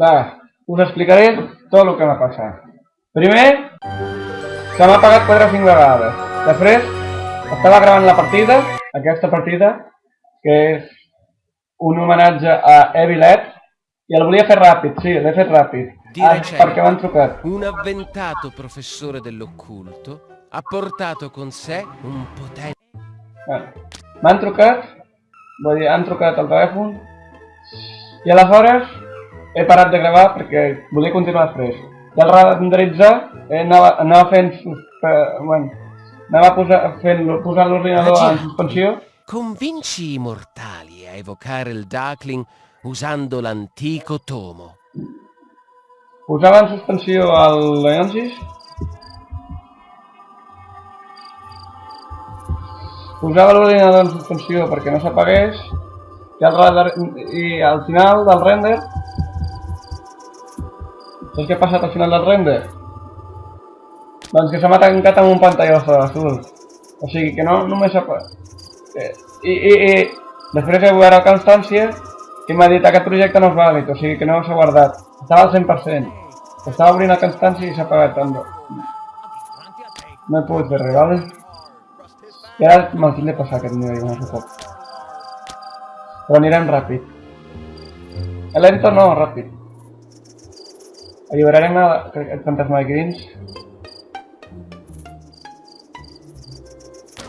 Va, us explicaré tot el que m'ha passat. Primer, se m'ha pagat 4 o 5 vegades. Després, estava gravant la partida, aquesta partida, que és un homenatge a Evil Ed, i el volia fer ràpid, sí, l'he fet ràpid. Di Ah, perquè m'han trucat. un avventato professore dell'occulto ha portato con sé un potente... M'han trucat, vull dir, han trucat al telèfon, i aleshores he parat de gravar perquè volia continuar després. I al renderitzar eh, anava, anava fent, eh, bueno, anava posa, fent, posant l'ordinador en suspensió Convinci i mortali a evocare il Darkling usando l'antico tomo. Posava en suspensió el Leonsis. Posava l'ordinador en suspensió perquè no s'apagués. I, al I al final del render... Saps què ha passat al final del render? Doncs que se m'ha tancat amb un pantallazo azul. Sigui que no només s'ha... Eh, I, i, I després he obert la constància m'ha dit aquest projecte no és vàlid, o que no s'ha guardat. Estava al 100%. Estava obrint la constància i s'ha apagat també. No he pogut fer vale? I ara me'l tinc de passar aquest nivell, no sé ràpid. Lento no, ràpid. Alliberarem el, el fantasma de Grins.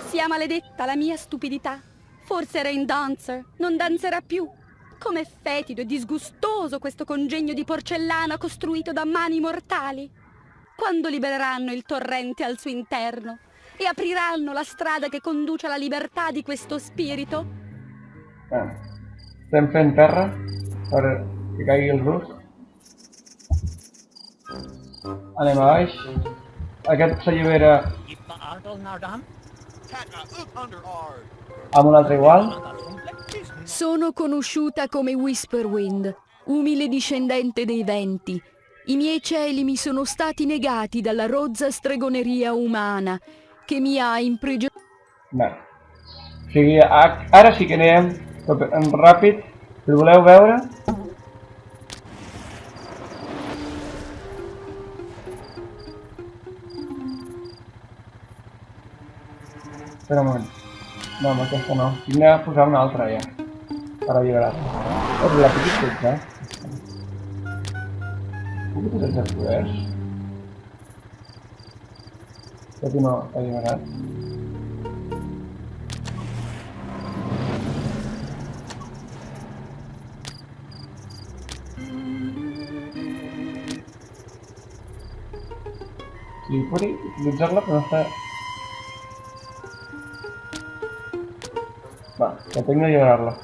Sia maledetta la mia stupidità. Forse era in dancer, non danzerà più. Com'è fetido e disgustoso questo congegno di porcellana costruito da mani mortali. Quando libereranno il torrente al suo interno e apriranno la strada che conduce alla libertà di questo spirito? Bueno, estem fent terra per que caigui el rus. Anem a baix. Aquest s'allibera amb un altre igual. Sono conosciuta come Whisperwind, umile discendente dei venti. I miei cieli mi sono stati negati dalla rozza stregoneria umana che mi ha imprigionato. Bé. O sigui, a- ara sí que anem tot en ràpid. Si el voleu veure... Aspetta un momento. No, ma questa no. Ne ha appoggiare un'altra eh. io. Sarà violata. Ho la picchetta. Eh. Come potete attraverso? Aspetta no, fai violare. Sì, puoi utilizzarla per una tengo que llevarla.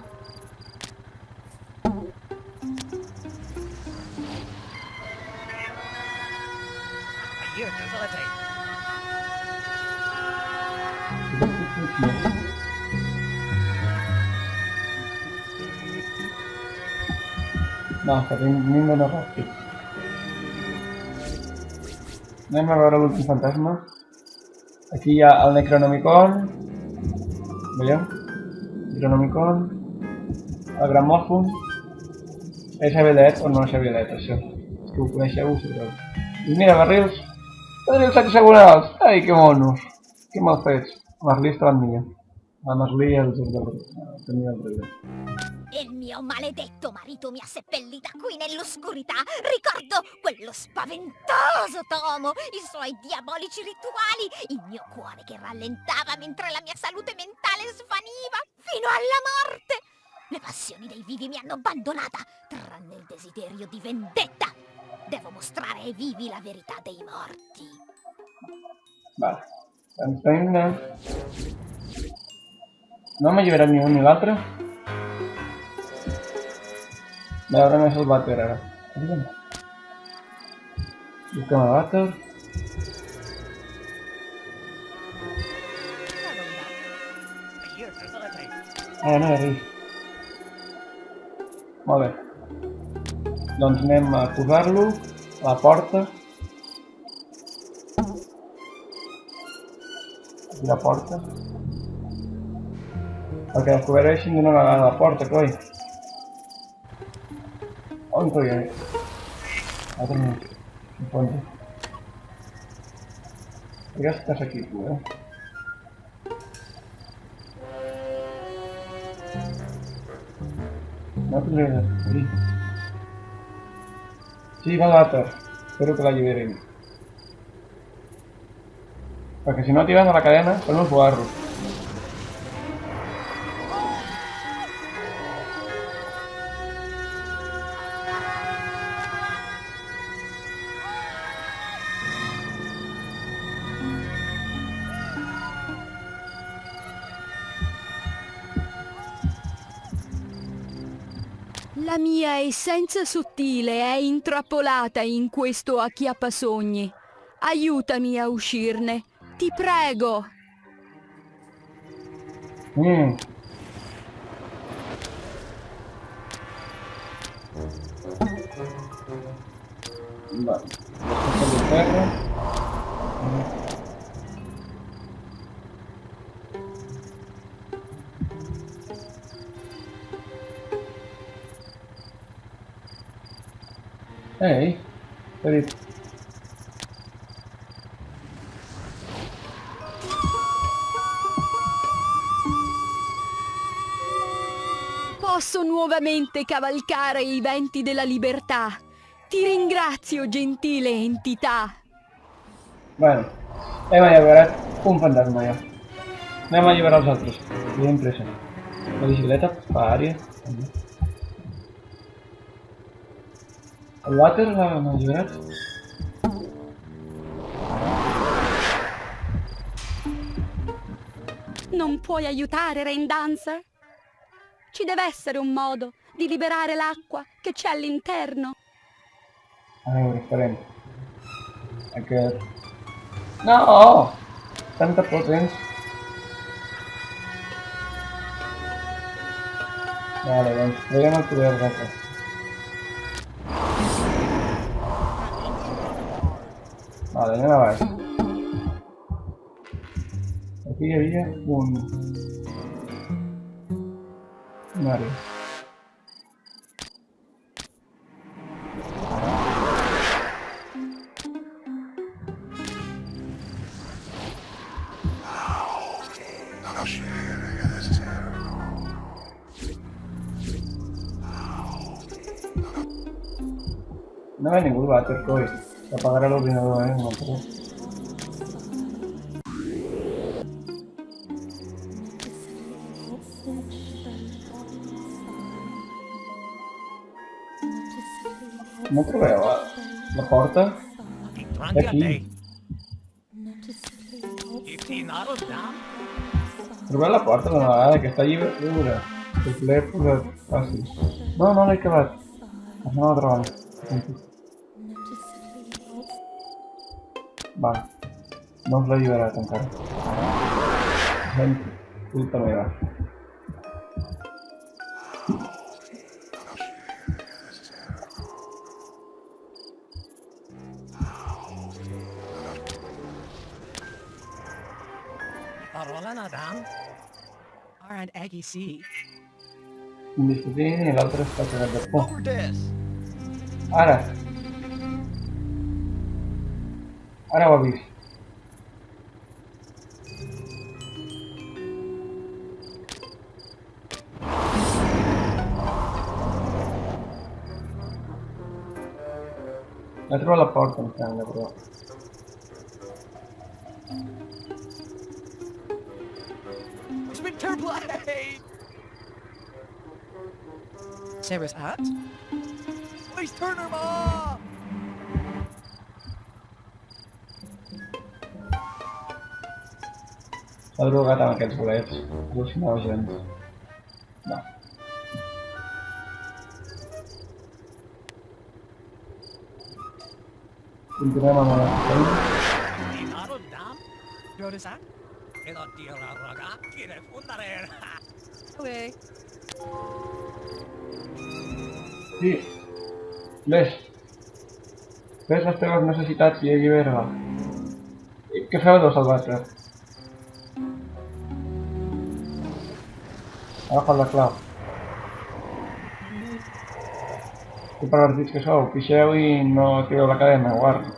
No, que tinc tinc d'anar ràpid. Anem a veure l'últim fantasma. Aquí ha el Necronomicon. Veieu? Necronomicon. El Gramòfon. És Avilet o no és Avilet, això. Si ho coneixeu, ho sabreu. I mira, barrils. Barrils hexagonals. Ai, que monos. Que mal fets. Merlí estaven millor. La Merlí i el del Tenia el Riu. Mio maledetto marito mi ha seppellita qui nell'oscurità. Ricordo quello spaventoso tomo, i suoi diabolici rituali, il mio cuore che rallentava mentre la mia salute mentale svaniva fino alla morte. Le passioni dei vivi mi hanno abbandonata, tranne il desiderio di vendetta. Devo mostrare ai vivi la verità dei morti. Vale. De... No m'ha alliberat ni un ni. Veure Mai avem așa battle era. Jucăm la battle. Aia n-ai râs. Molt bé. Doncs anem a posar-lo a la porta. Aquí la porta. Perquè descobreixin d'una vegada la porta, coi. On coi és? Otro puente. ¿Por qué estás aquí tú, eh? No te lees aquí. Sí, va a atar. Espero que la liberen. Porque si no tiran a la cadena, son los. Essenza sottile è intrappolata in questo acchiappasogni. Aiutami a uscirne. Ti prego. Mm. Vale. Esto Hey, what. Posso nuovamente cavalcare i venti della libertà. Ti ringrazio, gentile entità. Bueno, hemos liberado un fantasma ya. No hemos liberado a nosotros. Bien impresionante. La bicicleta, paria. water l'avevano misurato? Non puoi aiutare Rain Dancer? Ci deve essere un modo di liberare l'acqua che c'è all'interno. Allora, faremo. Ok. No! Tanta potenza. Vale, vediamo il potere da qua. Vale, anem a baix. Aquí havia un... Àrea. No hay ningún váter hoy. Apagar el ordenador, eh, no puedo. No trobeu la, porta? Trobeu la porta d'una vegada, que està lliure. Que l'he posat fàcil. No, no l'he acabat. Això no la trobo. Va. No us l'he alliberat encara. Gent, culpa meva. Parola Nadam. Alright, Aggie C. Un discutint i l'altre està cagat de por. Ahora va a vivir. La trovo la porta in canna però. Sarah's hat? Please turn her off! S'ha drogat amb aquests bolets. Al·lucinògens. No. Continuem amb la. Okay. Sí. Ves. Ves les teves necessitats i allibera-la. Què feu dos al vàter? Ápala, Qué paladís que soy, piseo y no tiro la cadena, guarda.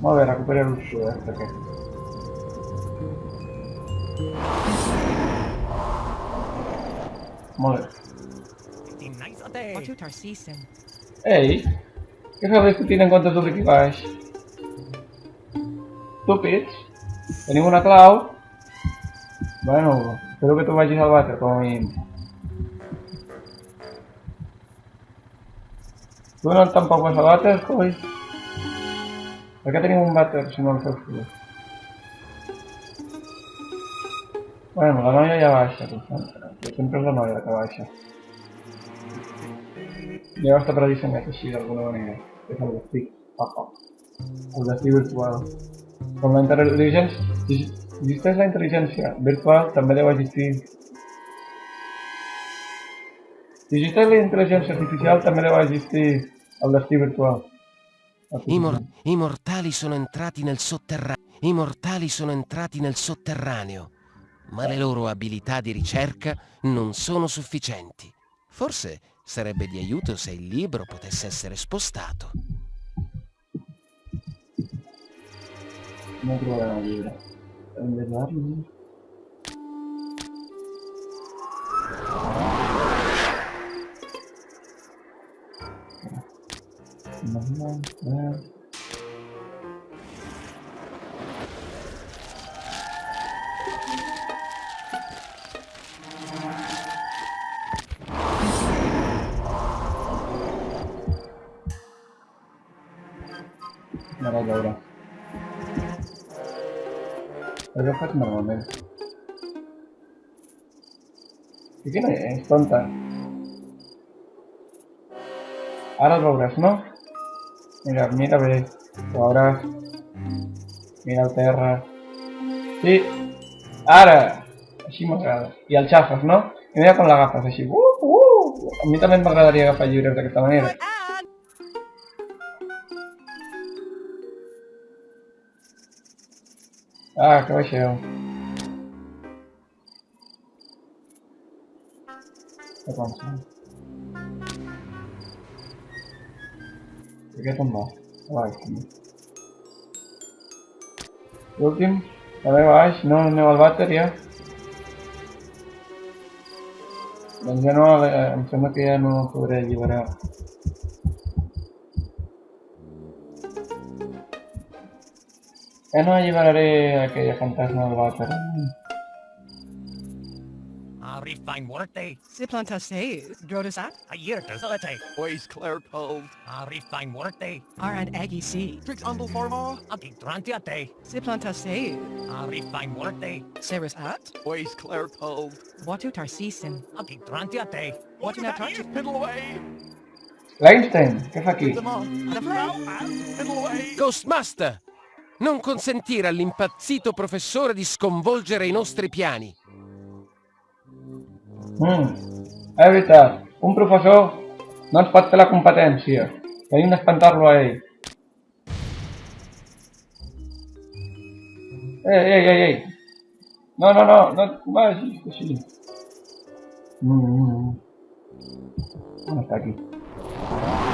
Vamos a ver, recuperar un suelo, hasta que. É. Vamos ver. Ei, que sabes é que enquanto tu duplicados? Estúpids. Tenim una clau. Bueno, espero que tu vagis al vàter, com a mínim. Tu no tampoc vas al vàter, coi? Per què tenim un vàter si no el feu tu? Bueno, la noia ja baixa, tu saps? Sempre és la noia que baixa. Ja està predissenyat així d'alguna manera. És el destí. Papa. El destí virtual. Com la intel·ligència virtual, també deu existir... Existeix la intel·ligència artificial, també deu existir el destí virtual. I, mor- I mortali sono entrati nel sotterraneo. I mortali sono entrati nel sotterraneo. Ma le loro abilità di ricerca non sono sufficienti. Forse sarebbe di aiuto se il libro potesse essere spostato. No llibre. Hem de trobar-lo. No, no, no. Veurà. Però ho faig normalment. I què no és, tonta? Ara el veuràs, no? Mira, mira bé. Ho veuràs. Mira terra. Sí. Ara! Així m'agrada. I el xafes, no? I mira com l'agafes, així. Uh, uh! A mi també m'agradaria agafar llibres d'aquesta manera. Ah, que baixeu. Que pensa? Aquest on va? També. L'últim? També baix? No, aneu al vàter ja? Doncs ja no, eh, em sembla que ja no podré alliberar. Ya no llevaré a aquella fantasma al váter. Ah, Arif fine worte. Siplantaseis, Drodasat, Ayirta Zelate. Ois Claire Cold. Arif ah, fine worte. Aran Aggie C. Trix ah, Se Forma. Agitrantiate. Siplantaseis. Arif fine worte. Sarah's At. Ois Claire Cold. What do you have to Piddle away. Leinstein, ¿qué es aquí? Ghostmaster, Non consentire all'impazzito professore di sconvolgere i nostri piani. Mm. Evita, un professor non sbatte la competenza. Devi spantarlo a lei. Ehi, ehi, ehi, ehi. No, no, no, no, vai così. Mm. mm, mm. Non sta qui.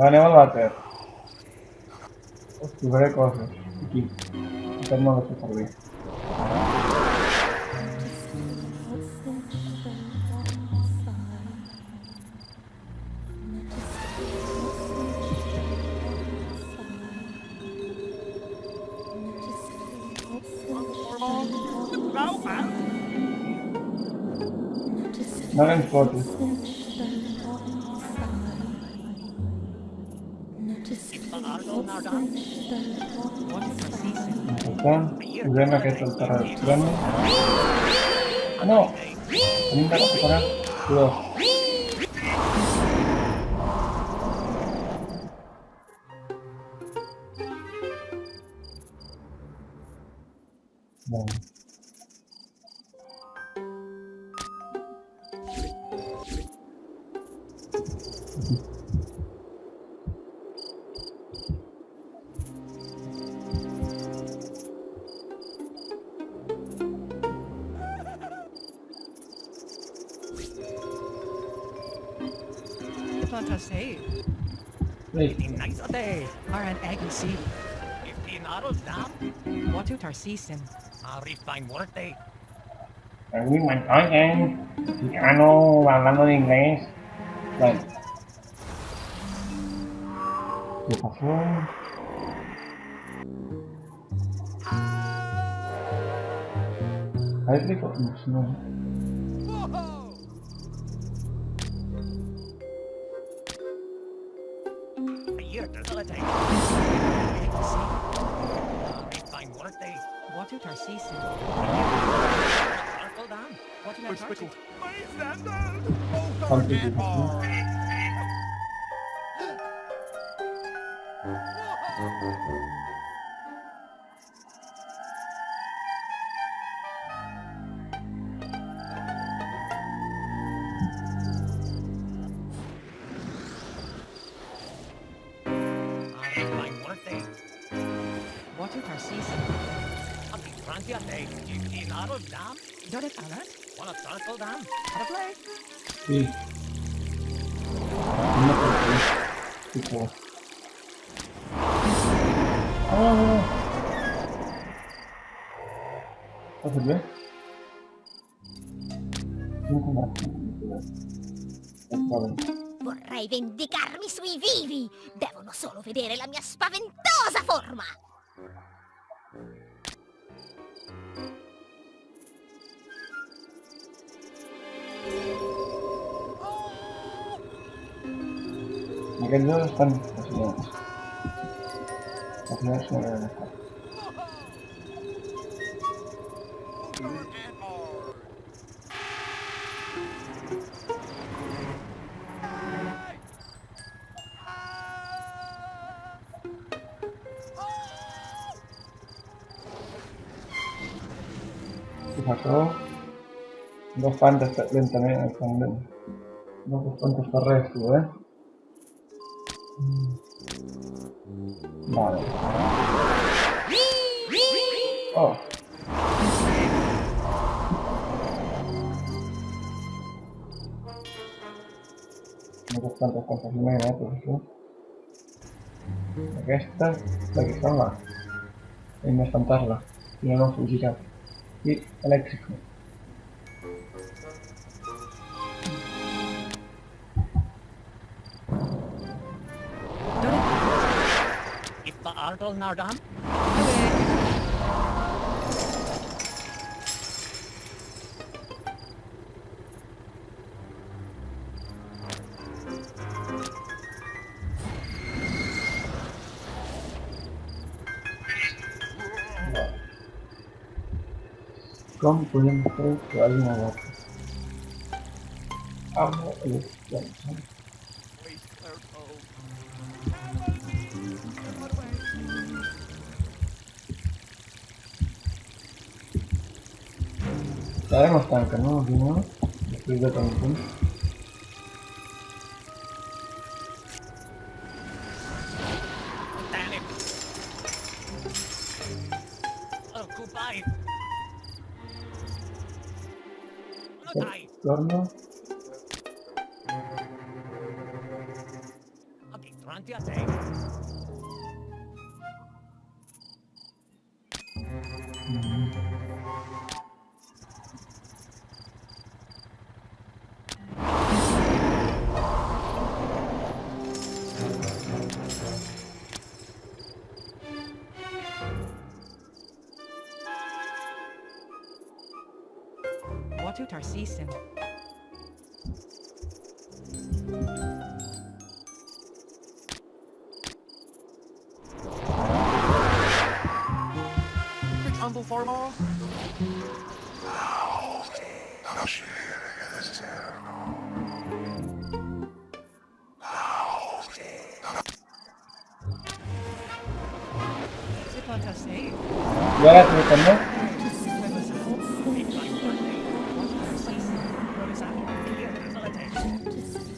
Vale, vale, ter Hostia, qué cosas. Aquí. Tengo no sé por qué. Não é importante Acá, Uganda que es el terreno. ¡No! Nunca recuperar. Cuidado. Bueno. They are an agency. Fifteen autos down. What to Tarsisen? I'll refine work day. I mean, my am Ano hablando de inglés. Like, ¿Qué pasó? I rico? No, no. holiday. Fine birthday. What out our. What? My standard! Oh, God, aren't they? What if our season? Ambi pranti a te, i narod dam? Dodet alert? a circle dam? Have a play? Not Una parte. Tipo. Oh. Tá bem? Vamos comprar. Tá bem. Vorrei vendicarmi sui vivi! Devono solo vedere la mia spaventosa forma! Ma che dove stanno facendo? Ma che dove stanno? Dos fantas lentamente al candel. Dos fantas terrestri, eh? Vale. Oh. No tantes coses més, eh, professor. Aquesta, la que fa la. Hem d'espantar-la. Si no, no fugirà. I elèctrico. articles now, Tom? Không quên cái cửa nhà là What do I Ya no estanca, ¿no? Aquí no. De tanto. Damn Tarsisin?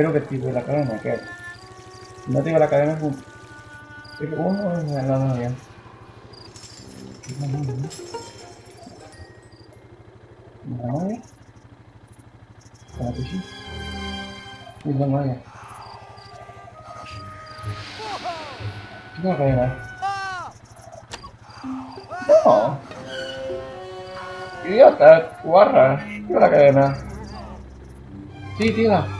Espero que tire la cadena, ¿qué? Si no tira la cadena es un... Uno es la novia. ¿Es la novia? ¿Es la que es la novia. Cadena. No. Idiota, guarra. Tira la cadena. Sí, tira.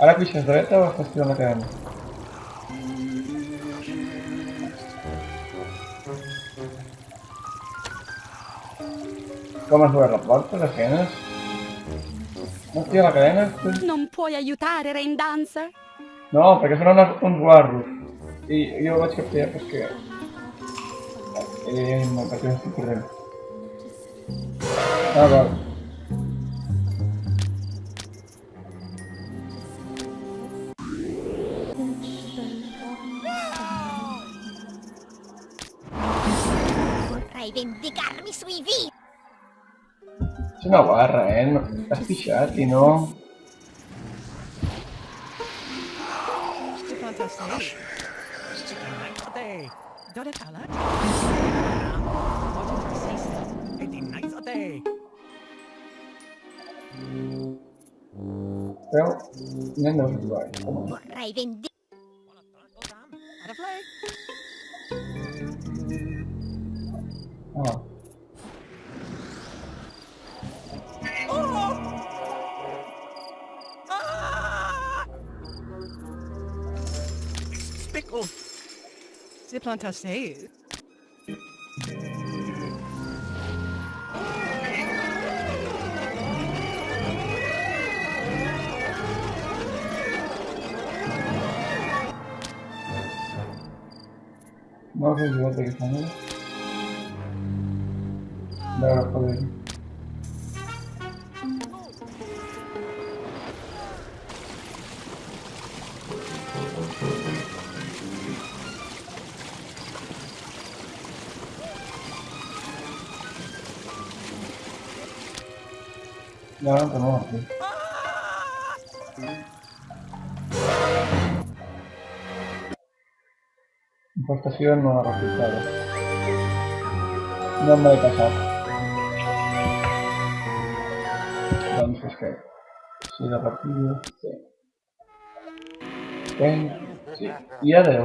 Арабича до этого поступил на камеру. Come la rapporto alla fine? Non ti la cadena? Non puoi aiutare Rain Dancer? No, perché sono una, un sguardo. Io, io lo faccio capire perché. Ehm, perché non si corre. Ah, guarda. una barra, eh. L'ha sficciati, no? Però ne andiamo più Vorrei vendere. Oh, c'est plantassé. Bora de volta aqui também. dá Bora, colega. No, no, no, sí. Infestación no ha resultado. No me he pasado. Entonces, ¿qué? Si la partida... Sí. Ven, sí. Y adeu.